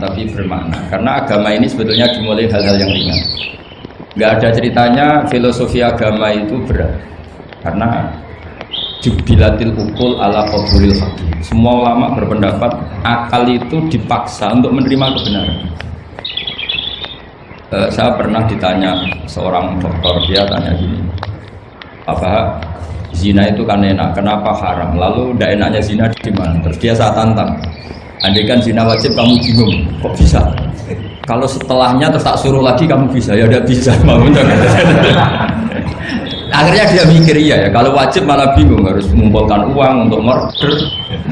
tapi bermakna. Karena agama ini sebetulnya dimulai hal-hal yang ringan. Nggak ada ceritanya filosofi agama itu berat. Karena jubilatil ukul ala qabulil hakim semua ulama berpendapat akal itu dipaksa untuk menerima kebenaran. Uh, saya pernah ditanya seorang dokter dia tanya gini apa zina itu kan enak? Kenapa haram? Lalu tidak enaknya zina di mana? Terus dia saya tantang andai kan zina wajib kamu bingung kok bisa? Kalau setelahnya terus tak suruh lagi kamu bisa? Ya udah bisa mau akhirnya dia mikir iya ya kalau wajib malah bingung harus mengumpulkan uang untuk murder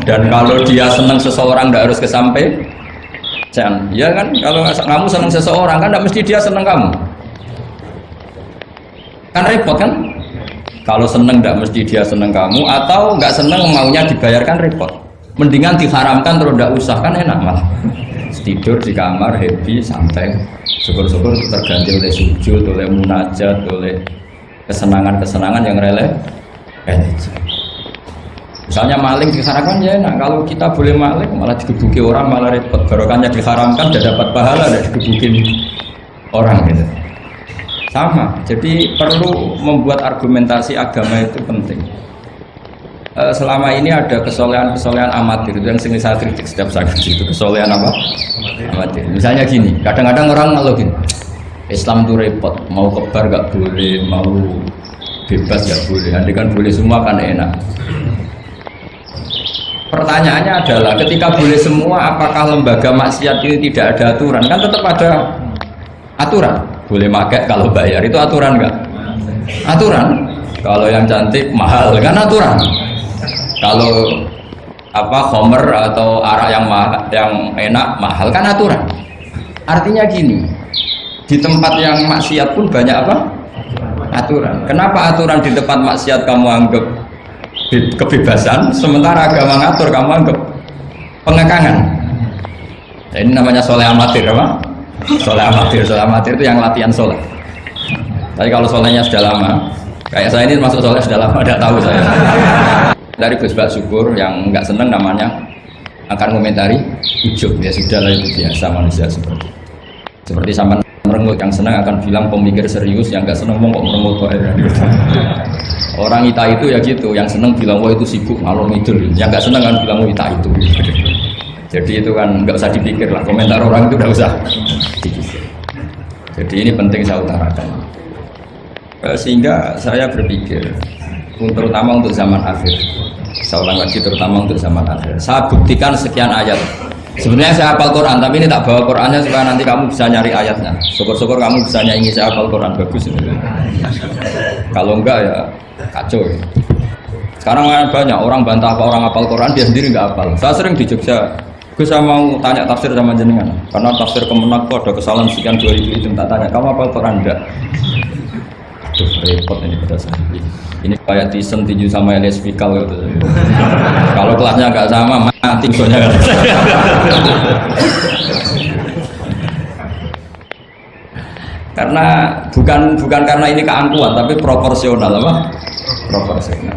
dan kalau dia senang seseorang tidak harus kesampai jangan ya kan? Kalau kamu senang seseorang kan tidak mesti dia senang kamu. Kan repot kan? Kalau seneng tidak mesti dia seneng kamu atau nggak seneng maunya dibayarkan repot mendingan diharamkan terus tidak usah kan enak malah. Tidur di kamar happy santai. Syukur-syukur terganti oleh sujud oleh munajat oleh kesenangan-kesenangan yang relevan misalnya maling diharamkan ya enak. Kalau kita boleh maling malah digebuki orang malah repot. Barokahnya diharamkan tidak dapat pahala dan digebukin orang gitu. Sama. Jadi perlu membuat argumentasi agama itu penting e, selama ini ada kesolehan-kesolehan amatir. Itu yang sering saya kritik setiap saya itu. Kesolehan apa? amatir. Misalnya gini kadang-kadang orang ngeluh gini Islam itu repot. Mau kebar gak boleh mau bebas gak boleh. Nanti kan boleh semua kan enak. Pertanyaannya adalah ketika boleh semua apakah lembaga maksiat ini tidak ada aturan? Kan tetap ada aturan. Boleh pakai kalau bayar. Itu aturan enggak aturan. Kalau yang cantik mahal. Kan aturan kalau apa homer atau arak yang mahal, yang enak mahal kan aturan. Artinya gini di tempat yang maksiat pun banyak apa? Aturan. Kenapa aturan di tempat maksiat kamu anggap kebebasan? Sementara agama ngatur kamu anggap pengekangan. Ini namanya soleh amatir apa? Soleh amatir soleh amatir itu yang latihan soleh. Tapi kalau solehnya sudah lama kayak saya ini masuk soleh sudah lama tidak tahu saya dari Gus Bak Syukur yang nggak seneng namanya akan komentari ujub ya sudah lah itu biasa manusia seperti. Seperti sama merengut yang senang akan bilang pemikir serius yang nggak seneng mau kok merengut kok orang ita itu ya gitu yang seneng bilang wah itu sibuk ngalor itu yang nggak seneng kan bilang wah ita itu. Jadi itu kan nggak usah dipikir lah komentar orang itu nggak usah jadi ini penting saya utarakan. Eh, sehingga saya berpikir terutama untuk zaman akhir. Saya ulang lagi terutama untuk zaman akhir. Saya buktikan sekian ayat. Sebenarnya saya hafal Quran tapi ini tak bawa Qurannya supaya nanti kamu bisa nyari ayatnya. Syukur-syukur kamu bisa nyanyi saya hafal Quran. Bagus ini. kalau enggak ya kacau ya. sekarang banyak orang bantah apa orang hafal Quran dia sendiri nggak hafal. Saya sering di Jogja. Gue saya mau tanya tafsir sama jenengan. Karena tafsir kemenak kok ada kesalahan sekian dua ribu itu tak tanya. Kamu apa Quran enggak Aduh, repot ini pada saya ini kayak tisen tinju sama Elias Fikal gitu. kalau kelasnya nggak sama mati soalnya. Karena bukan bukan karena ini keangkuhan tapi proporsional apa? Proporsional.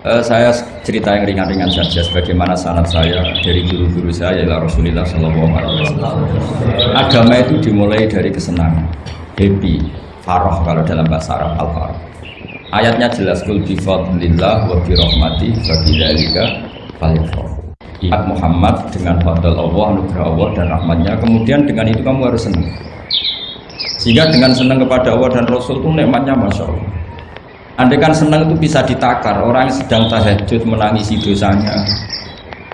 Uh, saya cerita yang ringan-ringan saja sebagaimana sanat saya dari guru-guru saya yaitu Rasulullah Shallallahu Alaihi Wasallam. Agama itu dimulai dari kesenangan, happy, faroh kalau dalam bahasa Arab al faroh. Ayatnya jelas kul bi fadlillah wa bi rahmati fa bidzalika Ingat Muhammad dengan fadl Allah, anugerah Allah dan rahmatnya. Kemudian dengan itu kamu harus senang. Sehingga dengan senang kepada Allah dan Rasul itu nikmatnya masya Allah Andai kan senang itu bisa ditakar orang yang sedang tahajud menangisi dosanya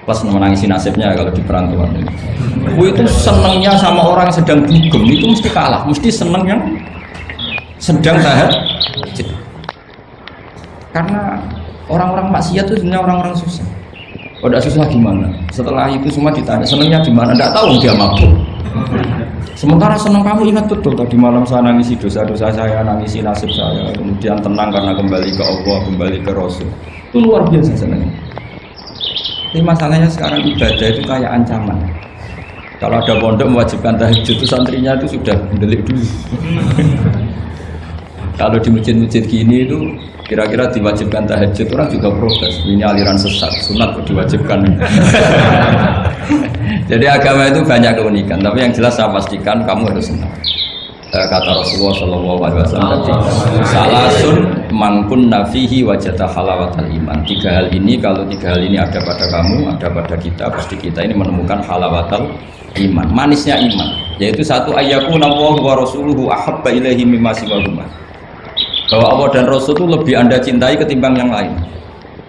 plus menangisi nasibnya kalau di perantauan ini. itu senangnya sama orang yang sedang dugem itu mesti kalah, mesti senang yang sedang tahajud. Karena orang-orang maksiat itu sebenarnya orang-orang susah. Oh, susah gimana? Setelah itu semua ditanya senangnya gimana? Tidak tahu dia mabuk. Sementara senang kamu ingat betul tadi malam saya nangisi dosa-dosa saya, nangisi nasib saya, kemudian tenang karena kembali ke Allah, kembali ke Rasul. Itu luar biasa senangnya. Tapi masalahnya sekarang ibadah itu kayak ancaman. Kalau ada pondok mewajibkan tahajud itu santrinya itu sudah mendelik dulu. Kalau di masjid-masjid gini itu Kira-kira diwajibkan tahajud orang juga protes. Ini aliran sesat, sunat kok diwajibkan. Jadi agama itu banyak keunikan, tapi yang jelas saya pastikan kamu harus senang. Eh, kata Rasulullah Shallallahu Alaihi Wasallam tadi, salasun mangkun nafihi wajata halawatal iman. Tiga hal ini kalau tiga hal ini ada pada kamu, ada pada kita, pasti kita ini menemukan halawatal iman. Manisnya iman, yaitu satu ayatku Allah wa rasuluhu ahabba ilaihi mimma siwahuma bahwa Allah dan Rasul itu lebih anda cintai ketimbang yang lain.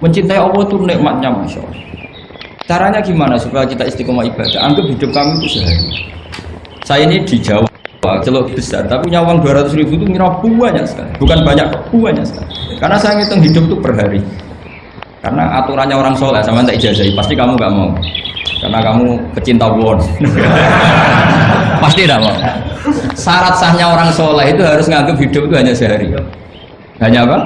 Mencintai Allah itu nikmatnya Masya Allah. Caranya gimana supaya kita istiqomah ibadah? Anggap hidup kami itu sehari. Saya ini di Jawa celok besar tapi punya uang 200 ribu itu ngira banyak sekali. Bukan banyak banyak sekali. Karena saya ngitung hidup itu per hari. Karena aturannya orang soleh sama tak ijazahi pasti kamu gak mau. Karena kamu kecinta won pasti tidak mau. Syarat sahnya orang soleh itu harus nganggap hidup itu hanya sehari hanya apa?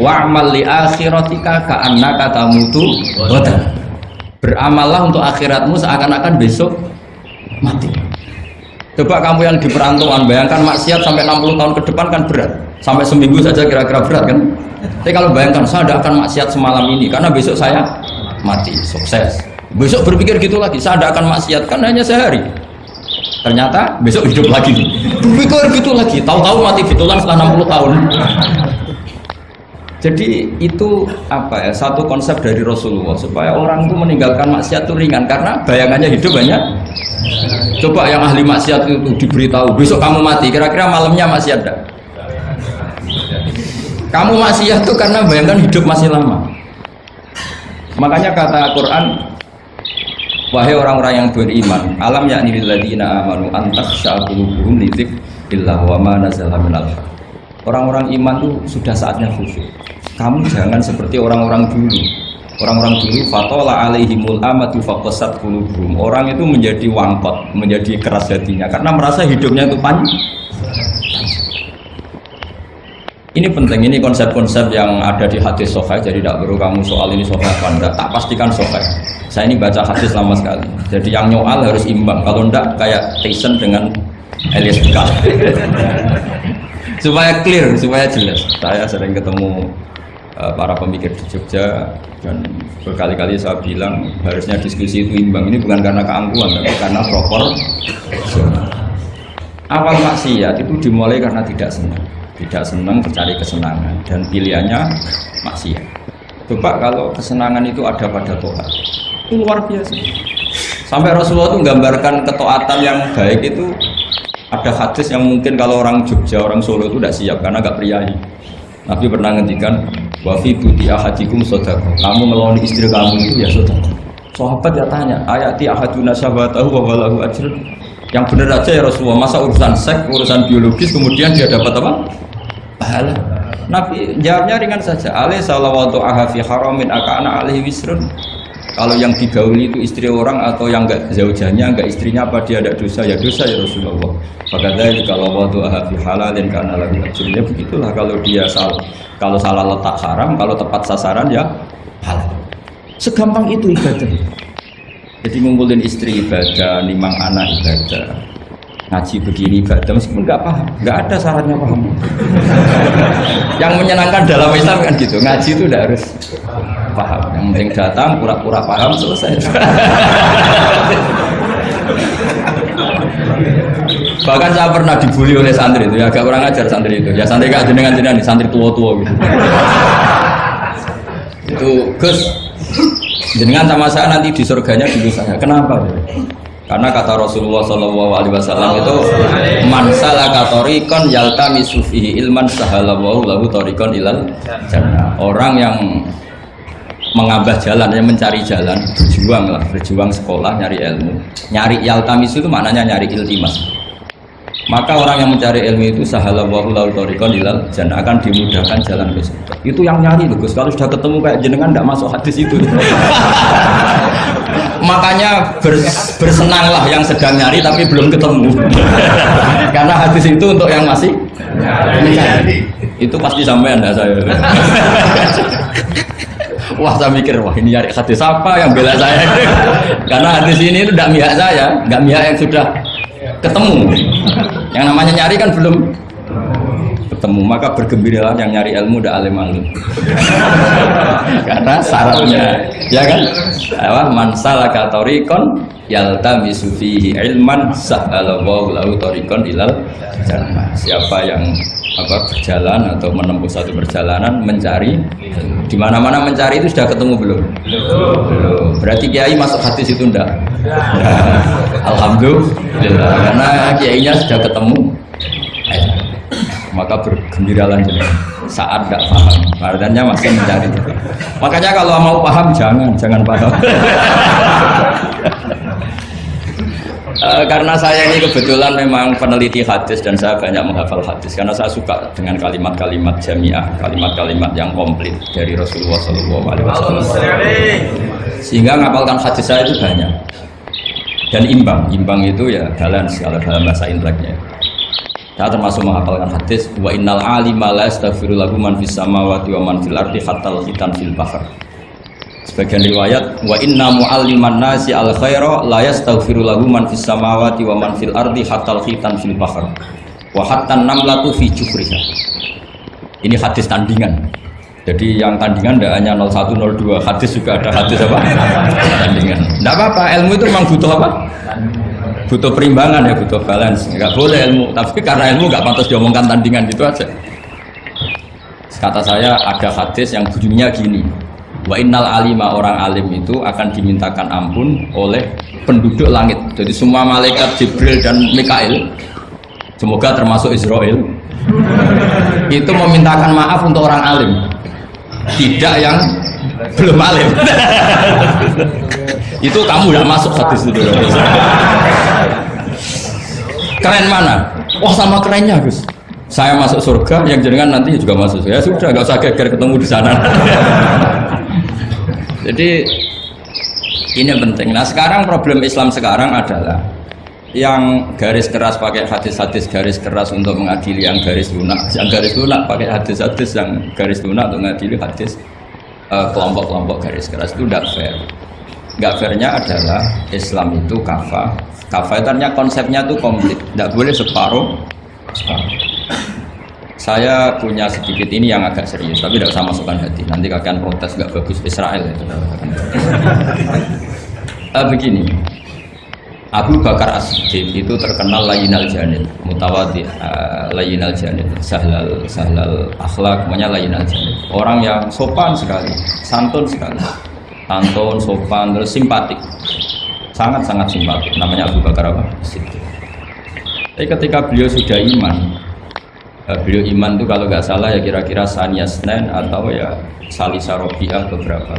Wa'mal li akhiratika ka'annaka tamutu wada. Beramallah untuk akhiratmu seakan-akan besok mati. Coba kamu yang di perantauan bayangkan maksiat sampai 60 tahun ke depan kan berat. Sampai seminggu saja kira-kira berat kan? Tapi kalau bayangkan saya tidak akan maksiat semalam ini karena besok saya mati, sukses. Besok berpikir gitu lagi, saya tidak akan maksiat kan hanya sehari. Ternyata besok hidup lagi. Berpikir gitu lagi, tahu-tahu mati fitulan setelah 60 tahun. Jadi itu apa ya satu konsep dari Rasulullah supaya orang itu meninggalkan maksiat itu ringan karena bayangannya hidup banyak. Coba yang ahli maksiat itu diberitahu besok kamu mati, kira-kira malamnya masih ada. Kamu maksiat itu karena bayangkan hidup masih lama. Makanya kata Quran Wahai orang-orang yang beriman, alam yakni lilladzina amanu antakhsha qulubuhum li dzikrillah wa ma minal Orang-orang iman itu sudah saatnya khusyuk. Kamu jangan seperti orang-orang dulu. Orang-orang dulu fatola alaihimul amatu faqasat qulubuhum. Orang itu menjadi wangkot, menjadi keras hatinya karena merasa hidupnya itu panjang ini penting, ini konsep-konsep yang ada di hadis sofa, jadi tidak perlu kamu soal ini sofa apa enggak, tak pastikan sofa. Saya ini baca hadis lama sekali, jadi yang nyoal harus imbang, kalau enggak kayak Tyson dengan Elias Pikal. supaya clear, supaya jelas. Saya sering ketemu para pemikir di Jogja dan berkali-kali saya bilang harusnya diskusi itu imbang. Ini bukan karena keangkuhan, tapi karena proper. Awal maksiat itu dimulai karena tidak senang. Tidak senang mencari kesenangan dan pilihannya maksiat. Coba kalau kesenangan itu ada pada Tuhan itu luar biasa. Sampai Rasulullah itu menggambarkan ketaatan yang baik itu ada hadis yang mungkin kalau orang Jogja, orang Solo itu tidak siap karena agak priayi Nabi pernah ngendikan wafi buti ahadikum sodako. Kamu melawan istri kamu itu ya sodako. Sahabat ya tanya ayati ahaduna sahabatahu wa walahu ajr yang benar aja ya Rasulullah masa urusan seks urusan biologis kemudian dia dapat apa? Pahala. Nabi jawabnya ringan saja alaih salawatu ahafi haramin akana alaihi wisrun kalau yang digauli itu istri orang atau yang enggak zaujanya enggak istrinya apa dia ada dosa? Ya dosa ya Rasulullah. Maka dari kalau waktu ahafi halalin karena lagi ajrnya begitulah kalau dia salah kalau salah letak haram kalau tepat sasaran ya halal. Segampang itu ibadah jadi ngumpulin istri ibadah nimang anak ibadah ngaji begini ibadah meskipun nggak paham nggak ada syaratnya paham. Yang menyenangkan dalam Islam kan gitu ngaji itu udah harus paham. Yang penting datang pura-pura paham selesai. Bahkan saya pernah dibully oleh santri itu ya agak kurang ajar santri itu. Ya santri gak jenengan jenengan santri tua-tua gitu. Itu Gus jenengan sama saya nanti di surganya dulu saya. Kenapa karena kata Rasulullah Shallallahu Alaihi Wasallam itu man salaka tariqan yaltamisu fihi ilman sahalallahu lahu tariqan ilal jannah. Orang yang mengambah jalan, yang mencari jalan, berjuang lah, berjuang sekolah, nyari ilmu. Nyari yaltamis itu maknanya nyari iltimas. Maka orang yang mencari ilmu itu sahalallahu lahu tariqan ilal jannah akan dimudahkan jalan surga. Itu yang nyari loh, Gus. Kalau sudah ketemu kayak jenengan tidak masuk hadis itu. bersenanglah yang sedang nyari tapi belum ketemu. Karena hadis itu untuk yang masih mencari. Itu pasti sampai anda saya. Wah saya mikir wah ini nyari hadis apa yang bela saya? Karena hadis ini itu tidak mihak saya nggak mihak yang sudah ketemu. Yang namanya nyari kan belum ketemu maka bergembiralah yang nyari ilmu udah alim alim. Karena syaratnya ya kan? Apa? Mansala katorikon yalta misufihi ilman sahhalallahu lahu torikon ilal jannah. Siapa yang apa berjalan atau menempuh satu perjalanan mencari di mana mana mencari itu sudah ketemu belum? Belum. Berarti kiai masuk hadis itu enggak alhamdulillah. Karena kiainya sudah ketemu maka bergembiralah jenis saat tidak paham. Artinya masih mencari. Makanya kalau mau paham jangan. Jangan paham. Uh, karena saya ini kebetulan memang peneliti hadis dan saya banyak menghafal hadis. Karena saya suka dengan kalimat-kalimat jamiah, kalimat-kalimat yang komplit dari Rasulullah SAW. Sehingga ngapalkan hadis saya itu banyak. Dan imbang. Imbang itu ya balance kalau dalam bahasa inteleknya. Saya termasuk menghafalkan hadis wa innal alima la yastaghfiru lahu man fis samawati wa man fil ardi hatta khitan fil bahr Sebagian riwayat wa inna mu'alliman nasi al khaira la yastaghfiru lahu man fis samawati wa man fil ardi hatta khitan fil bahr wa hatta namlatu fi jufriha. Ini hadis tandingan. Jadi yang tandingan tidak hanya 01 02, hadis juga ada hadis apa? tandingan. Tidak apa-apa, ilmu itu memang butuh apa? Butuh perimbangan ya, butuh balance. Enggak boleh ilmu, tapi karena ilmu nggak pantas diomongkan tandingan itu aja. Kata saya ada hadis yang bunyinya gini Wa innal alima orang alim itu akan dimintakan ampun oleh penduduk langit. Jadi semua malaikat Jibril dan Mikail, semoga termasuk Israel, itu memintakan maaf untuk orang alim, tidak yang belum alim. itu kamu udah masuk hadis itu. Keren mana? Wah sama kerennya Gus. Saya masuk surga, yang jenengan nanti juga masuk. Ya sudah, nggak usah geger ketemu di sana. Jadi ini penting. Nah sekarang problem Islam sekarang adalah yang garis keras pakai hadis-hadis garis keras untuk mengadili yang garis lunak, yang garis lunak pakai hadis-hadis yang garis lunak untuk mengadili hadis eh, kelompok-kelompok uh, garis keras itu tidak fair. Nggak fairnya adalah Islam itu kafa. Kafa itu artinya konsepnya itu komplit, tidak boleh separuh. separuh. Saya punya sedikit ini yang agak serius tapi tidak usah masukkan hati. Nanti kalian protes nggak bagus. Israel itu. Uh, begini. Abu Bakar As-Siddiq itu terkenal layinal janib mutawadi uh, layinal janib sahlal sahlal akhlak namanya layinal janib. Orang yang sopan sekali santun sekali santun sopan terus simpatik. Sangat-sangat simpatik. Namanya Abu Bakar apa? Tapi ketika beliau sudah iman uh, beliau iman itu kalau nggak salah ya kira-kira Sania atau ya Salisa Robiah beberapa.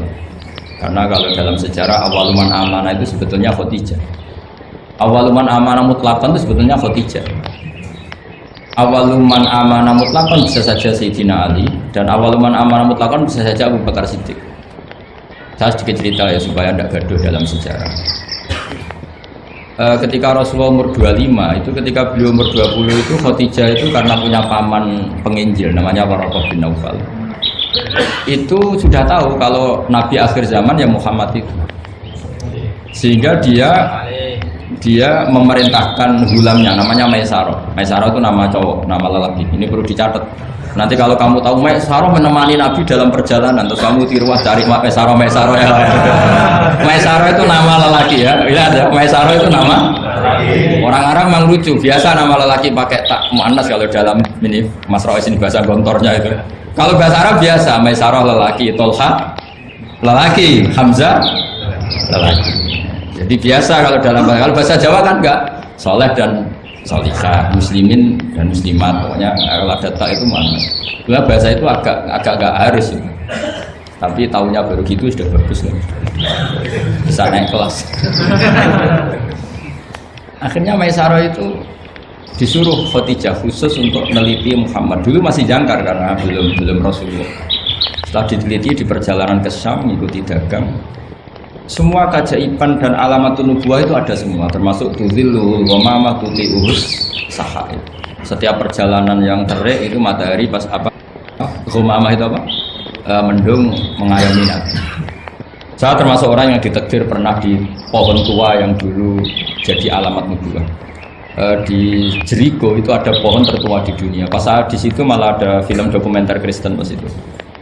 Karena kalau dalam sejarah awaluman amanah itu sebetulnya Khotijah. Awaluman amanah mutlakan itu sebetulnya Khotijah. Awaluman amanah mutlakan bisa saja Sayyidina Ali dan awaluman amanah mutlakan bisa saja Abu Bakar Siddiq saya sedikit cerita ya supaya tidak gaduh dalam sejarah. E, ketika Rasulullah umur 25 itu ketika beliau umur 20 itu Khadijah itu karena punya paman penginjil namanya Waraqah bin Naufal. Itu sudah tahu kalau Nabi akhir zaman ya Muhammad itu. Sehingga dia dia memerintahkan hulamnya namanya Maisaro Maisaro itu nama cowok nama lelaki. Ini perlu dicatat Nanti kalau kamu tahu Maisaro menemani Nabi dalam perjalanan, terus kamu tiruah cari Maisaro Maisaro ya. Maisaro itu nama lelaki ya. Lihat ya, Maisaro itu nama orang-orang memang lucu. Biasa nama lelaki pakai tak muannas kalau dalam ini Mas Rois ini bahasa gontornya itu. Kalau bahasa Arab biasa Maisaro lelaki, Tolha lelaki, Hamzah lelaki. Jadi biasa kalau dalam kalau bahasa Jawa kan enggak soleh dan solihah, muslimin dan muslimat pokoknya tak itu mana Nah, bahasa itu agak agak agak harus ya. tapi tahunya baru gitu sudah bagus kan. Bisa naik kelas. Akhirnya Maisaro itu disuruh Khadijah khusus untuk meneliti Muhammad. Dulu masih jangkar karena belum belum Rasulullah. Setelah diteliti di perjalanan ke Syam mengikuti dagang semua keajaiban dan alamat nubuah itu ada semua termasuk tuzilul wamama tuti'us sahai setiap perjalanan yang terik itu matahari pas apa rumah itu apa e, mendung mengayomi nabi saya termasuk orang yang ditekdir pernah di pohon tua yang dulu jadi alamat nubuah eh, di Jericho itu ada pohon tertua di dunia. Pas saat di situ malah ada film dokumenter Kristen pas itu.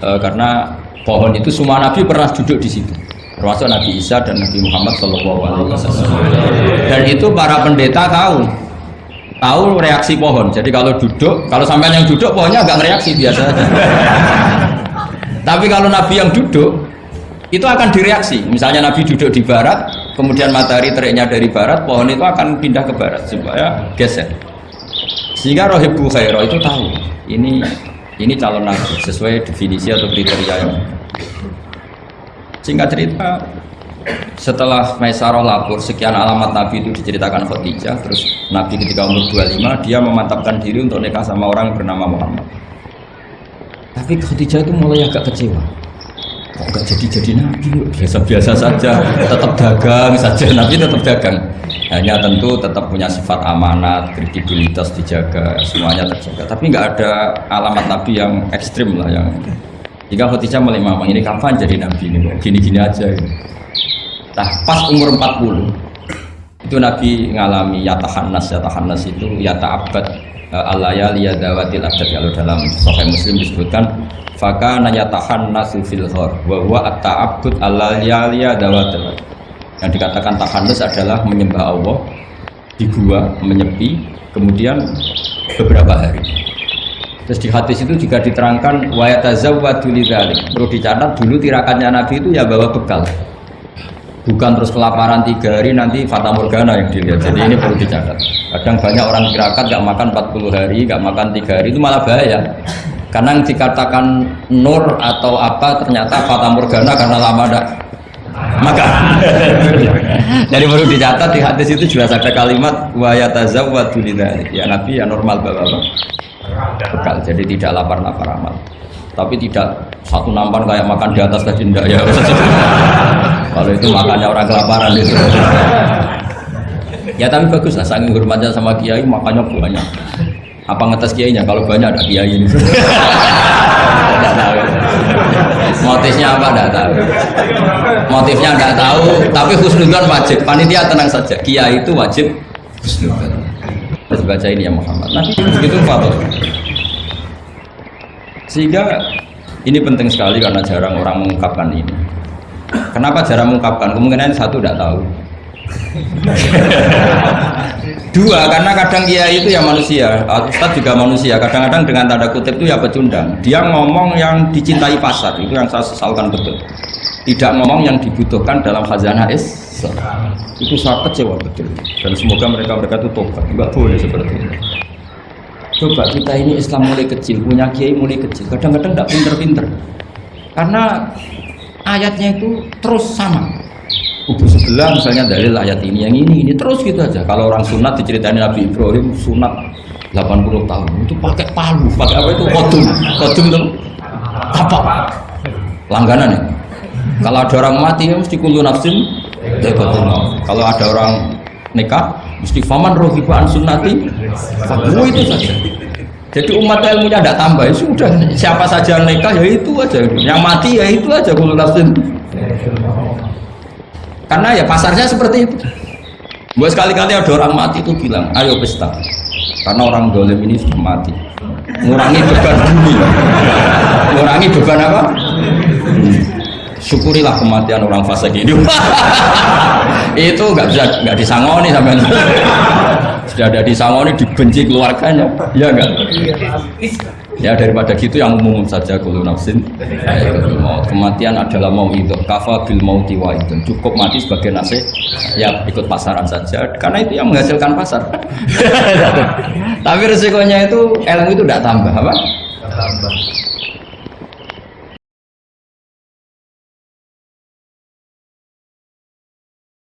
Eh, karena pohon itu semua nabi pernah duduk di situ. Termasuk Nabi Isa dan Nabi Muhammad Shallallahu Alaihi Wasallam. Dan itu para pendeta tahu tahu reaksi pohon. Jadi kalau duduk, kalau sampai yang duduk pohonnya agak reaksi biasa. Tapi kalau Nabi yang duduk itu akan direaksi. Misalnya Nabi duduk di barat, kemudian matahari teriknya dari barat, pohon itu akan pindah ke barat supaya geser. Sehingga Rohibu Khairo itu tahu ini ini calon Nabi sesuai definisi atau kriteria yang singkat cerita setelah Maisarah lapor sekian alamat Nabi itu diceritakan Khadijah terus Nabi ketika umur 25 dia memantapkan diri untuk nikah sama orang bernama Muhammad. Tapi Khadijah itu mulai agak kecewa. Kok gak jadi-jadi Nabi? Biasa-biasa saja tetap dagang saja. Nabi tetap dagang. Hanya tentu tetap punya sifat amanat kredibilitas dijaga semuanya terjaga. Tapi nggak ada alamat Nabi yang ekstrim lah yang jika Khadijah mulai mamang ini kapan jadi Nabi ini? Gini-gini aja gitu. Nah, pas umur 40 itu Nabi ngalami yata hanas yata hanas itu yata abad uh, alaya liyadawatil abad kalau dalam Sahih Muslim disebutkan faka nayata hanasu fil hor wa huwa at-ta'abbud alaya liyadawatil yang dikatakan tahanus adalah menyembah Allah di gua menyepi kemudian beberapa hari terus di hadis itu juga diterangkan wa yatazawwadu lidzalik perlu dicatat dulu tirakannya Nabi itu ya bawa bekal. Bukan terus kelaparan tiga hari nanti fata morgana yang dilihat. Jadi ini perlu dicatat. Kadang banyak orang tirakat gak makan 40 hari gak makan tiga hari itu malah bahaya. Karena yang dikatakan nur atau apa ternyata fata morgana karena lama gak maka jadi perlu dicatat di hadis itu jelas ada kalimat wa yatazawwadu ya nabi ya normal bapak bekal jadi tidak lapar-lapar amat. Tapi tidak satu nampan kayak makan di atas tadi enggak ya. Kalau itu makannya orang kelaparan itu. Ya tapi bagus lah saking hormatnya sama kiai makannya banyak. Apa ngetes kiainya? Kalau banyak ada kiai ini. Motifnya apa? Tidak tahu. Motifnya tidak tahu tapi husnudon wajib. Panitia tenang saja kiai itu wajib husnudon harus baca ini ya Muhammad nah itu fatwa sehingga ini penting sekali karena jarang orang mengungkapkan ini. Kenapa jarang mengungkapkan? Kemungkinan satu tidak tahu. Dua, karena kadang kiai itu ya manusia, Ustadz juga manusia. Kadang-kadang dengan tanda kutip itu ya pecundang. Dia ngomong yang dicintai pasar, itu yang saya sesalkan betul. Tidak ngomong yang dibutuhkan dalam khazanah Islam. Itu saya kecewa betul. Dan semoga mereka-mereka itu tobat. Enggak boleh seperti itu. Coba kita ini Islam mulai kecil, punya kiai mulai kecil. Kadang-kadang tidak pinter-pinter. Karena ayatnya itu terus sama. Kubu sebelah misalnya dalil ayat ini, yang ini, ini terus gitu aja. Kalau orang sunat diceritain Nabi Ibrahim sunat 80 tahun itu pakai palu, pakai apa itu kodum, kodum itu apa? Langganan ya. Kalau ada orang mati ya mesti kulu nafsin, Kalau ada orang nikah mesti faman rohibaan sunnati fahu itu saja. Jadi umat ilmunya tidak tambah ya sudah. Siapa saja yang nikah ya itu aja. Yang mati ya itu aja. Kalau nafsin. Karena ya pasarnya seperti itu. Buat sekali-kali ada orang mati itu bilang ayo pesta. Karena orang dolim ini sudah mati. Ngurangi beban bumi. Ngurangi beban apa syukurilah kematian orang fase ini. Itu nggak bisa nggak disangoni sampai sudah ada disangoni dibenci keluarganya. Ya enggak ya daripada gitu yang umum saja kalau nafsin. Kematian adalah mau itu. Kafa bil mauti wa itu. Cukup mati sebagai nasib. Ya ikut pasaran saja. Karena itu yang menghasilkan pasar. Tapi resikonya itu ilmu itu tidak tambah apa? Tambah